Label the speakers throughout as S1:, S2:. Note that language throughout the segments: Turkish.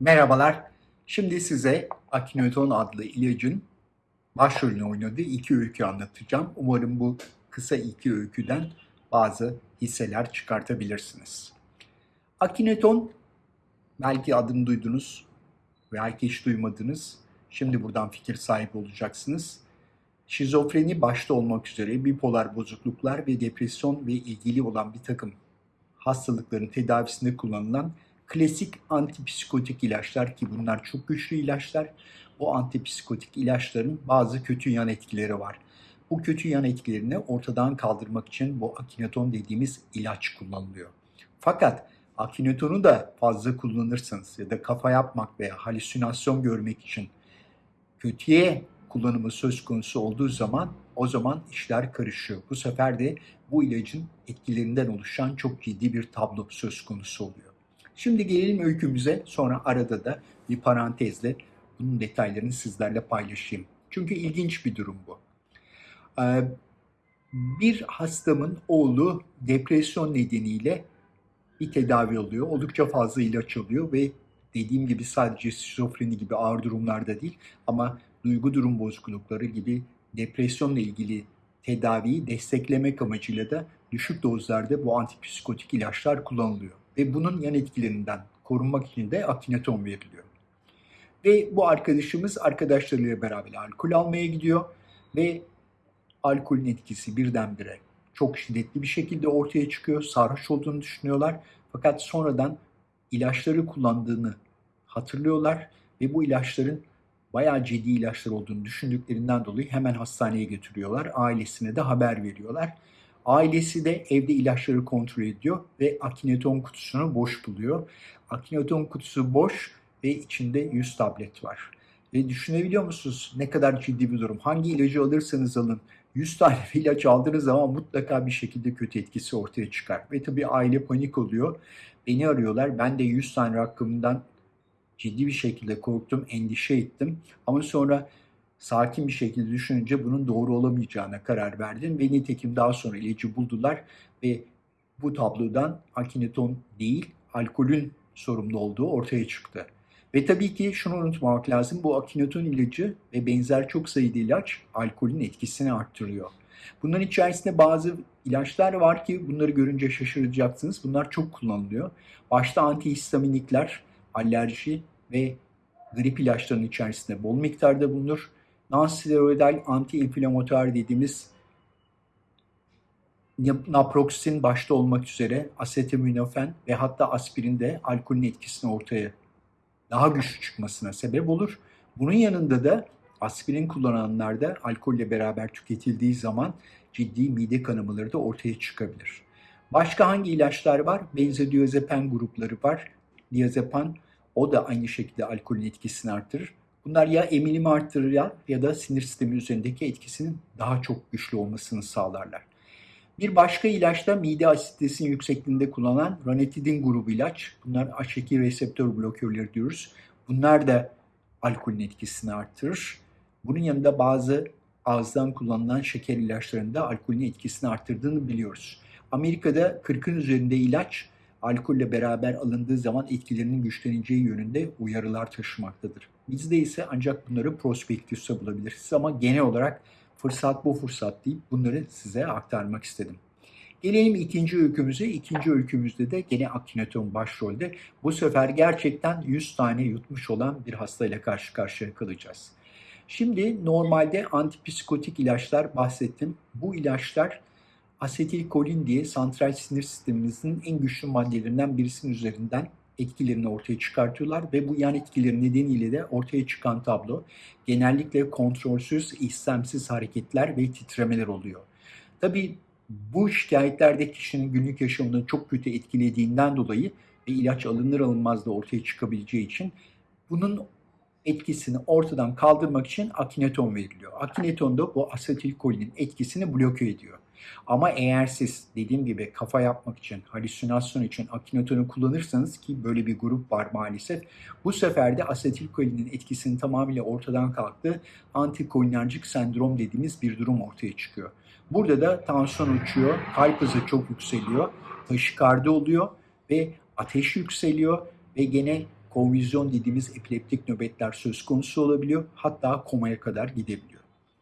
S1: Merhabalar. Şimdi size Akinoton adlı ilacın başrolünü oynadığı iki öykü anlatacağım. Umarım bu kısa iki öyküden bazı hisseler çıkartabilirsiniz. Akinoton belki adını duydunuz, belki hiç duymadınız. Şimdi buradan fikir sahibi olacaksınız. Şizofreni başta olmak üzere bipolar bozukluklar ve depresyon ve ilgili olan bir takım hastalıkların tedavisinde kullanılan klasik antipsikotik ilaçlar ki bunlar çok güçlü ilaçlar. Bu antipsikotik ilaçların bazı kötü yan etkileri var. Bu kötü yan etkilerini ortadan kaldırmak için bu akineton dediğimiz ilaç kullanılıyor. Fakat akinetonu da fazla kullanırsanız ya da kafa yapmak veya halüsinasyon görmek için kötüye kullanımı söz konusu olduğu zaman o zaman işler karışıyor. Bu sefer de bu ilacın etkilerinden oluşan çok ciddi bir tablo söz konusu oluyor. Şimdi gelelim öykümüze sonra arada da bir parantezle bunun detaylarını sizlerle paylaşayım. Çünkü ilginç bir durum bu. Ee, bir hastamın oğlu depresyon nedeniyle bir tedavi oluyor. Oldukça fazla ilaç alıyor ve dediğim gibi sadece şizofreni gibi ağır durumlarda değil ama duygu durum bozuklukları gibi depresyonla ilgili tedaviyi desteklemek amacıyla da düşük dozlarda bu antipsikotik ilaçlar kullanılıyor. Ve bunun yan etkilerinden korunmak için de akineton veriliyor. Ve bu arkadaşımız arkadaşlarıyla beraber alkol almaya gidiyor ve alkolün etkisi birdenbire çok şiddetli bir şekilde ortaya çıkıyor. Sarhoş olduğunu düşünüyorlar. Fakat sonradan ilaçları kullandığını hatırlıyorlar ve bu ilaçların bayağı ciddi ilaçlar olduğunu düşündüklerinden dolayı hemen hastaneye götürüyorlar. Ailesine de haber veriyorlar. Ailesi de evde ilaçları kontrol ediyor ve akineton kutusunu boş buluyor. Akineton kutusu boş ve içinde 100 tablet var. Ve düşünebiliyor musunuz ne kadar ciddi bir durum? Hangi ilacı alırsanız alın 100 tane ilaç aldığınız zaman mutlaka bir şekilde kötü etkisi ortaya çıkar. Ve tabii aile panik oluyor. Beni arıyorlar. Ben de 100 tane rakamından ciddi bir şekilde korktum, endişe ettim. Ama sonra sakin bir şekilde düşününce bunun doğru olamayacağına karar verdim ve nitekim daha sonra ilacı buldular ve bu tablodan akineton değil alkolün sorumlu olduğu ortaya çıktı. Ve tabii ki şunu unutmamak lazım bu akineton ilacı ve benzer çok sayıda ilaç alkolün etkisini arttırıyor. Bunların içerisinde bazı ilaçlar var ki bunları görünce şaşıracaksınız. Bunlar çok kullanılıyor. Başta antihistaminikler, alerji ve grip ilaçlarının içerisinde bol miktarda bulunur. Non-steroidal anti-inflamatuar dediğimiz naproxen başta olmak üzere asetaminofen ve hatta aspirin de alkolün etkisini ortaya daha güçlü çıkmasına sebep olur. Bunun yanında da aspirin kullananlarda alkolle beraber tüketildiği zaman ciddi mide kanamaları da ortaya çıkabilir. Başka hangi ilaçlar var? Benzodiazepam grupları var. Diazepam o da aynı şekilde alkolün etkisini arttırır. Bunlar ya emilimi arttırır ya da sinir sistemi üzerindeki etkisinin daha çok güçlü olmasını sağlarlar. Bir başka ilaç da mide asitesinin yüksekliğinde kullanılan ranitidin grubu ilaç. Bunlar H2 reseptör blokörleri diyoruz. Bunlar da alkolün etkisini arttırır. Bunun yanında bazı ağızdan kullanılan şeker ilaçlarında alkolün etkisini arttırdığını biliyoruz. Amerika'da 40'ın üzerinde ilaç alkolle beraber alındığı zaman etkilerinin güçleneceği yönünde uyarılar taşımaktadır. Bizde ise ancak bunları prospektüste bulabilirsiniz ama genel olarak fırsat bu fırsat deyip bunları size aktarmak istedim. Gelelim ikinci öykümüze. İkinci öykümüzde de gene akineton başrolde. Bu sefer gerçekten 100 tane yutmuş olan bir hastayla karşı karşıya kalacağız. Şimdi normalde antipsikotik ilaçlar bahsettim. Bu ilaçlar asetilkolin diye santral sinir sistemimizin en güçlü maddelerinden birisinin üzerinden etkilerini ortaya çıkartıyorlar ve bu yan etkileri nedeniyle de ortaya çıkan tablo genellikle kontrolsüz, istemsiz hareketler ve titremeler oluyor. Tabii bu şikayetlerde kişinin günlük yaşamını çok kötü etkilediğinden dolayı ve ilaç alınır alınmaz da ortaya çıkabileceği için bunun etkisini ortadan kaldırmak için akineton veriliyor. Akineton da bu asetilkolinin etkisini bloke ediyor. Ama eğer siz dediğim gibi kafa yapmak için, halüsinasyon için akinetonu kullanırsanız ki böyle bir grup var maalesef. Bu sefer de asetilkolinin etkisinin tamamıyla ortadan kalktığı antikolinerjik sendrom dediğimiz bir durum ortaya çıkıyor. Burada da tansiyon uçuyor, kalp hızı çok yükseliyor, taşikardi oluyor ve ateş yükseliyor ve gene konvizyon dediğimiz epileptik nöbetler söz konusu olabiliyor. Hatta komaya kadar gidebiliyor.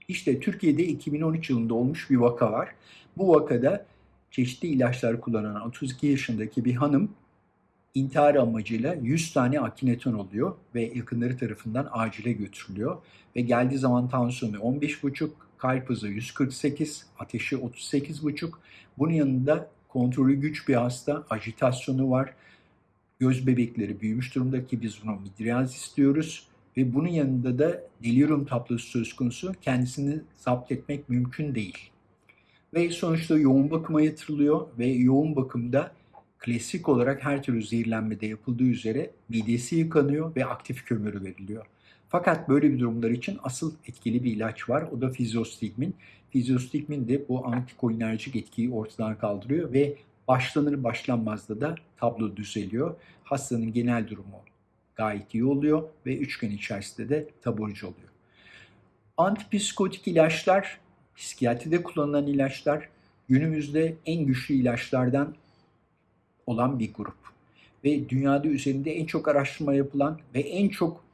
S1: İşte Türkiye'de 2013 yılında olmuş bir vaka var. Bu vakada çeşitli ilaçlar kullanan 32 yaşındaki bir hanım intihar amacıyla 100 tane akineton oluyor ve yakınları tarafından acile götürülüyor. Ve geldiği zaman tansiyonu 15,5, kalp hızı 148, ateşi 38,5. Bunun yanında kontrolü güç bir hasta, ajitasyonu var, göz bebekleri büyümüş durumda ki biz buna midriyaz istiyoruz. Ve bunun yanında da delirium tablosu söz konusu kendisini zapt etmek mümkün değil. Ve sonuçta yoğun bakıma yatırılıyor ve yoğun bakımda klasik olarak her türlü zehirlenmede yapıldığı üzere midesi yıkanıyor ve aktif kömürü veriliyor. Fakat böyle bir durumlar için asıl etkili bir ilaç var. O da fizyostigmin. Fizyostigmin de bu antikolinerjik etkiyi ortadan kaldırıyor ve başlanır başlanmazda da tablo düzeliyor. Hastanın genel durumu gayet iyi oluyor ve 3 gün içerisinde de taburcu oluyor. Antipsikotik ilaçlar, psikiyatride kullanılan ilaçlar günümüzde en güçlü ilaçlardan olan bir grup. Ve dünyada üzerinde en çok araştırma yapılan ve en çok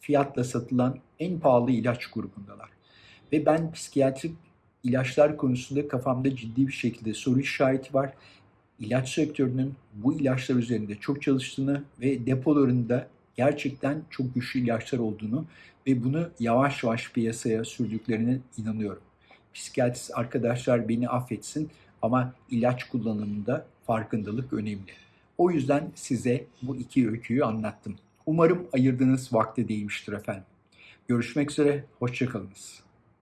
S1: fiyatla satılan en pahalı ilaç grubundalar. Ve ben psikiyatrik ilaçlar konusunda kafamda ciddi bir şekilde soru işareti var. İlaç sektörünün bu ilaçlar üzerinde çok çalıştığını ve depolarında gerçekten çok güçlü ilaçlar olduğunu ve bunu yavaş yavaş piyasaya sürdüklerine inanıyorum. Psikiyatrist arkadaşlar beni affetsin ama ilaç kullanımında farkındalık önemli. O yüzden size bu iki öyküyü anlattım. Umarım ayırdığınız vakte değmiştir efendim. Görüşmek üzere, hoşçakalınız.